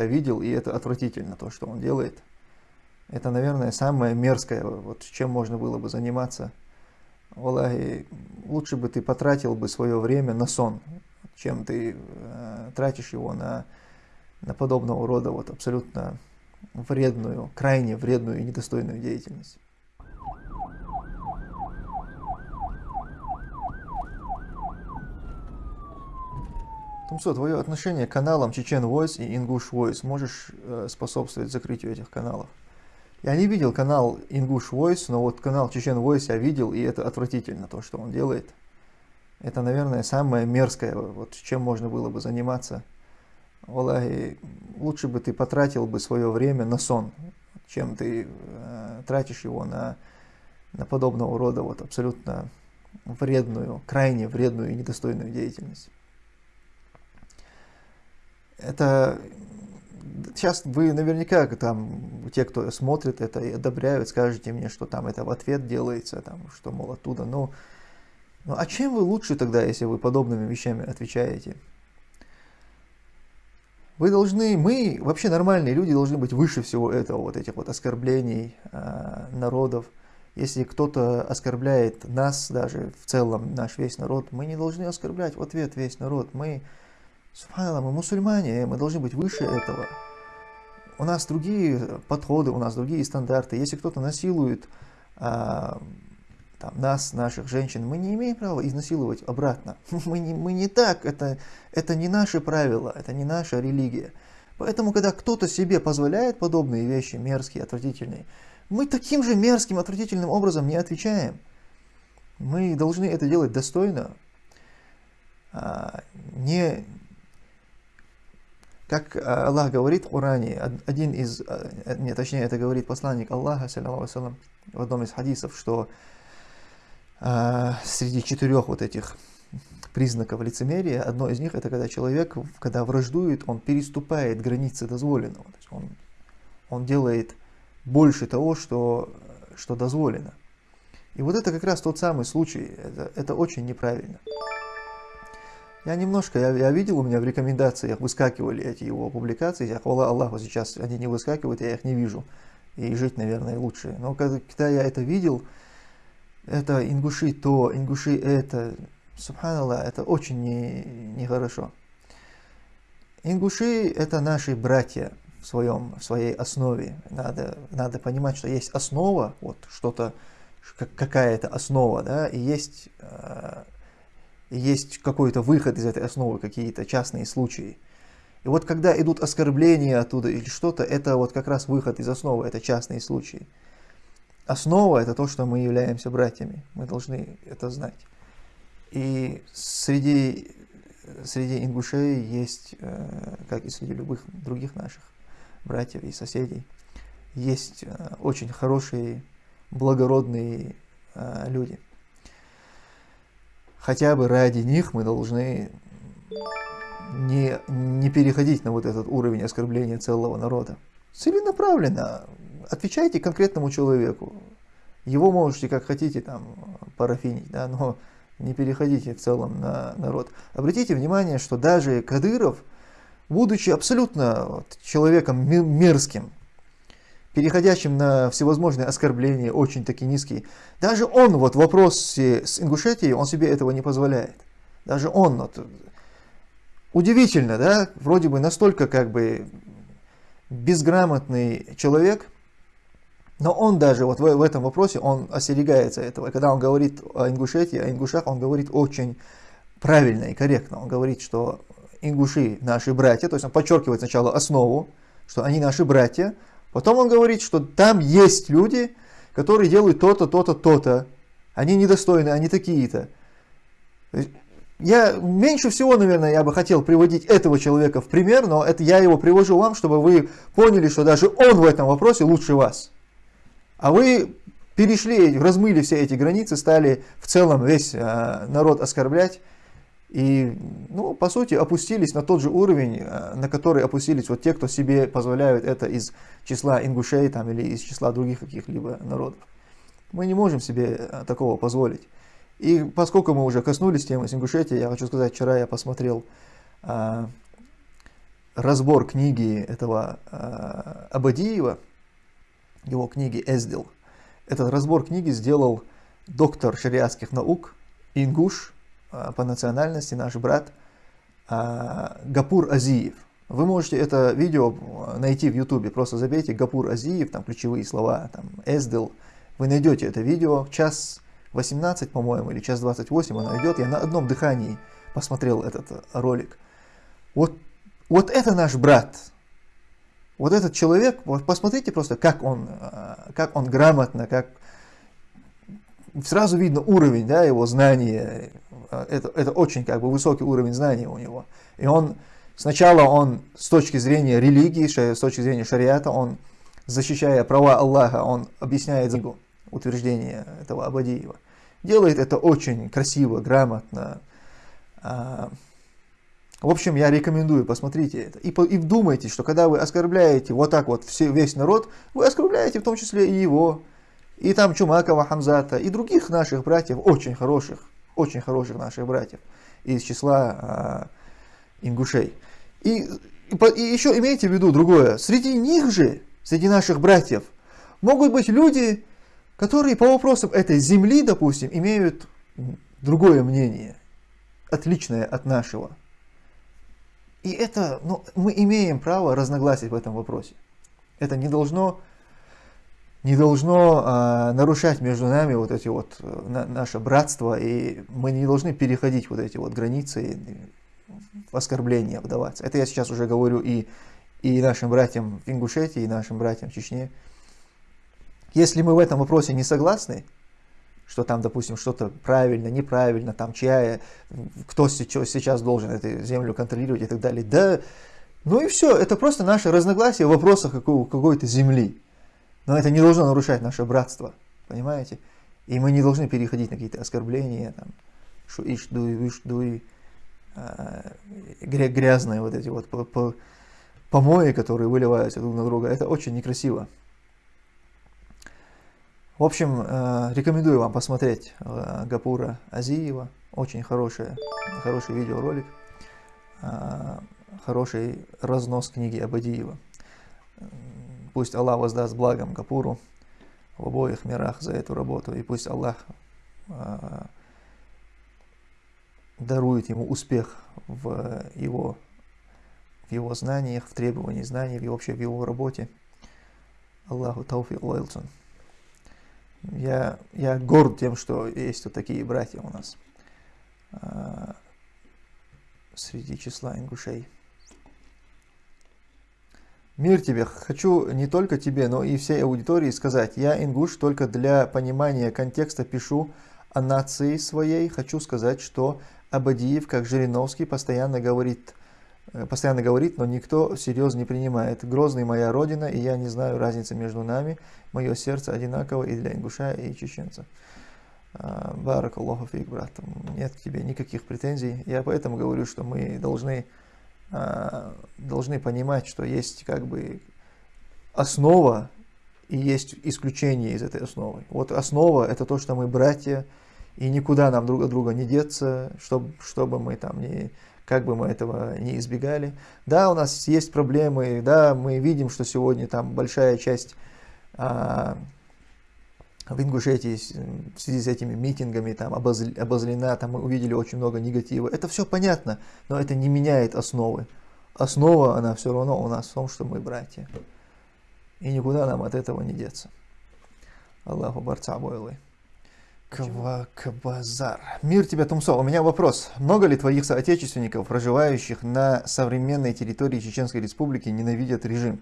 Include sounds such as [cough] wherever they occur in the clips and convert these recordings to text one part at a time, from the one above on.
я видел, и это отвратительно, то, что он делает. Это, наверное, самое мерзкое, вот чем можно было бы заниматься. Аллахи, лучше бы ты потратил бы свое время на сон, чем ты э, тратишь его на, на подобного рода вот абсолютно вредную, крайне вредную и недостойную деятельность. Тумсо, твое отношение к каналам Чечен Voice и English Voice можешь э, способствовать закрытию этих каналов? Я не видел канал English Voice, но вот канал Чечен Voice я видел, и это отвратительно, то, что он делает. Это, наверное, самое мерзкое, вот чем можно было бы заниматься. Аллахи, лучше бы ты потратил бы свое время на сон, чем ты э, тратишь его на, на подобного рода вот абсолютно вредную, крайне вредную и недостойную деятельность. Это сейчас вы наверняка там, те, кто смотрит это и одобряют, скажете мне, что там это в ответ делается, там, что, мол, оттуда. Но, ну, а чем вы лучше тогда, если вы подобными вещами отвечаете? Вы должны, мы, вообще нормальные люди, должны быть выше всего этого, вот этих вот оскорблений э, народов. Если кто-то оскорбляет нас, даже в целом наш весь народ, мы не должны оскорблять в ответ весь народ. Мы, Субханаллах, мы мусульмане, мы должны быть выше этого. У нас другие подходы, у нас другие стандарты. Если кто-то насилует а, там, нас, наших женщин, мы не имеем права изнасиловать обратно. [laughs] Мы не, мы не так, это, это не наши правила, это не наша религия. Поэтому, когда кто-то себе позволяет подобные вещи, мерзкие, отвратительные, мы таким же мерзким, отвратительным образом не отвечаем. Мы должны это делать достойно, а, не, как э, Аллах говорит в Коране, один из, э, не, точнее это говорит посланник Аллаха, салям, в одном из хадисов, что э, среди четырех вот этих признаков лицемерия, одно из них это когда человек, когда враждует, он переступает границы дозволенного. То есть он, он делает больше того, что, что дозволено. И вот это как раз тот самый случай, это, это очень неправильно. Я немножко, я, я видел, у меня в рекомендациях выскакивали эти его публикации, я хвала Аллаху, сейчас они не выскакивают, я их не вижу. И жить, наверное, лучше. Но когда, я это видел, это ингуши то, ингуши это, субханаллах, это очень нехорошо. Не ингуши это наши братья в, своем, в своей основе. Надо, надо понимать, что есть основа, вот что-то, какая-то основа, да, и есть э, есть какой-то выход из этой основы, какие-то частные случаи. И вот когда идут оскорбления оттуда или что-то, это вот как раз выход из основы, это частные случаи. Основа это то, что мы являемся братьями, мы должны это знать. И среди, среди ингушей есть, э, как и среди любых других наших братьев и соседей, есть э, очень хорошие, благородные э, люди – хотя бы ради них мы должны не, не переходить на вот этот уровень оскорбления целого народа. Целенаправленно отвечайте конкретному человеку. Его можете как хотите там парафинить, да, но не переходите в целом на народ. Обратите внимание, что даже Кадыров, будучи абсолютно вот, человеком мерзким, переходящим на всевозможные оскорбления, очень таки низкие. Даже он вот в вопросе с Ингушетией, он себе этого не позволяет. Даже он, вот, удивительно, да, вроде бы настолько как бы безграмотный человек, но он даже вот в, в этом вопросе, он остерегается этого. И когда он говорит о Ингушетии, о ингушах, он говорит очень правильно и корректно. Он говорит, что ингуши наши братья, то есть он подчеркивает сначала основу, что они наши братья, Потом он говорит, что там есть люди, которые делают то-то, то-то, то-то. Они недостойны, они такие-то. Я меньше всего, наверное, я бы хотел приводить этого человека в пример, но это я его привожу вам, чтобы вы поняли, что даже он в этом вопросе лучше вас. А вы перешли, размыли все эти границы, стали в целом весь э, народ оскорблять. И, ну, по сути, опустились на тот же уровень, э, на который опустились вот те, кто себе позволяют это из числа ингушей там, или из числа других каких-либо народов. Мы не можем себе э, такого позволить. И поскольку мы уже коснулись темы с Ингушетией, я хочу сказать, вчера я посмотрел а, разбор книги этого э, Абадиева, его книги Эздил. Этот разбор книги сделал доктор шариатских наук, ингуш, по национальности, наш брат, э, Гапур Азиев. Вы можете это видео найти в ютубе, просто забейте Гапур Азиев, там ключевые слова, там Эздил, вы найдете это видео, час 18, по-моему, или час 28 оно идет, я на одном дыхании посмотрел этот ролик. Вот, вот это наш брат, вот этот человек, вот посмотрите просто, как он, э, как он грамотно, как сразу видно уровень да, его знания, это, это очень как бы высокий уровень знания у него. И он, сначала он с точки зрения религии, с точки зрения шариата, он, защищая права Аллаха, он объясняет утверждение этого Абадиева. Делает это очень красиво, грамотно. А, в общем, я рекомендую, посмотрите это. И, и вдумайтесь, что когда вы оскорбляете вот так вот все, весь народ, вы оскорбляете в том числе и его, и там Чумакова, Хамзата, и других наших братьев, очень хороших, очень хороших наших братьев из числа а, ингушей. И, и, и еще имейте в виду другое, среди них же, среди наших братьев, могут быть люди, которые по вопросам этой земли, допустим, имеют другое мнение, отличное от нашего. И это, ну, мы имеем право разногласить в этом вопросе. Это не должно, не должно а, нарушать между нами вот эти вот э, на, наше братство, и мы не должны переходить вот эти вот границы в оскорбления вдаваться. Это я сейчас уже говорю и, и нашим братьям в Ингушетии, и нашим братьям в Чечне. Если мы в этом вопросе не согласны, что там, допустим, что-то правильно, неправильно, там чья, кто сейчас должен эту землю контролировать и так далее. Да, ну и все, это просто наше разногласие в вопросах какой-то земли. Но это не должно нарушать наше братство, понимаете? И мы не должны переходить на какие-то оскорбления, там, шуиш, дуй, виш, дуй, э, грязные вот эти вот помои, которые выливаются друг на друга. Это очень некрасиво. В общем, э, рекомендую вам посмотреть э, Гапура Азиева. Очень хороший, хороший видеоролик. Э, хороший разнос книги Абадиева. Пусть Аллах воздаст благом Гапуру в обоих мирах за эту работу. И пусть Аллах дарует ему успех в его, в его знаниях, в требовании знаний, и вообще в его работе. Аллаху Тауфи Лойлсон. Я, я горд тем, что есть вот такие братья у нас э, среди числа ингушей. Мир тебе, хочу не только тебе, но и всей аудитории сказать, я ингуш только для понимания контекста пишу о нации своей. Хочу сказать, что Абадиев, как Жириновский, постоянно говорит Э, постоянно говорит, но никто всерьез не принимает. Грозный моя родина, и я не знаю разницы между нами. Мое сердце одинаково и для ингуша, и чеченца. А, Барак Аллаху фиг, брат. Нет к тебе никаких претензий. Я поэтому говорю, что мы должны, должны понимать, что есть как бы основа и есть исключение из этой основы. Вот основа это то, что мы братья, и никуда нам друг от друга не деться, чтобы, чтобы мы там не как бы мы этого не избегали. Да, у нас есть проблемы, да, мы видим, что сегодня там большая часть а, в Ингушетии в связи с этими митингами там обозлена, там мы увидели очень много негатива. Это все понятно, но это не меняет основы. Основа, она все равно у нас в том, что мы братья. И никуда нам от этого не деться. Аллаху барца бойлы. Квакбазар. Мир тебе, Тумсо. У меня вопрос. Много ли твоих соотечественников, проживающих на современной территории Чеченской Республики, ненавидят режим?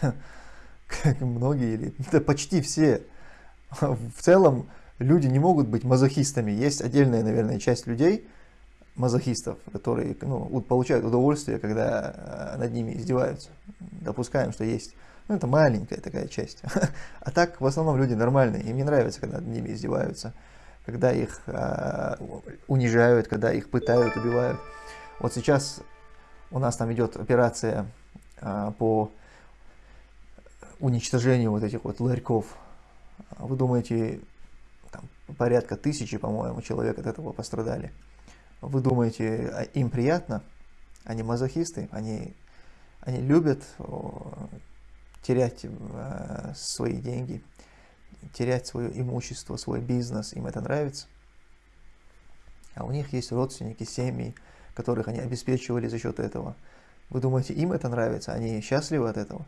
[laughs] Как многие или да почти все. В целом люди не могут быть мазохистами. Есть отдельная, наверное, часть людей, мазохистов, которые ну, получают удовольствие, когда э, над ними издеваются. Допускаем, что есть ну, это маленькая такая часть. [laughs] А так, в основном, люди нормальные. Им не нравится, когда над ними издеваются, когда их э, унижают, когда их пытают, убивают. Вот сейчас у нас там идет операция э, по уничтожению вот этих вот ларьков. Вы думаете, там, порядка тысячи, по-моему, человек от этого пострадали. Вы думаете, а им приятно? Они мазохисты, они, они любят терять э, свои деньги, терять свое имущество, свой бизнес, им это нравится. А у них есть родственники, семьи, которых они обеспечивали за счет этого. Вы думаете, им это нравится? Они счастливы от этого?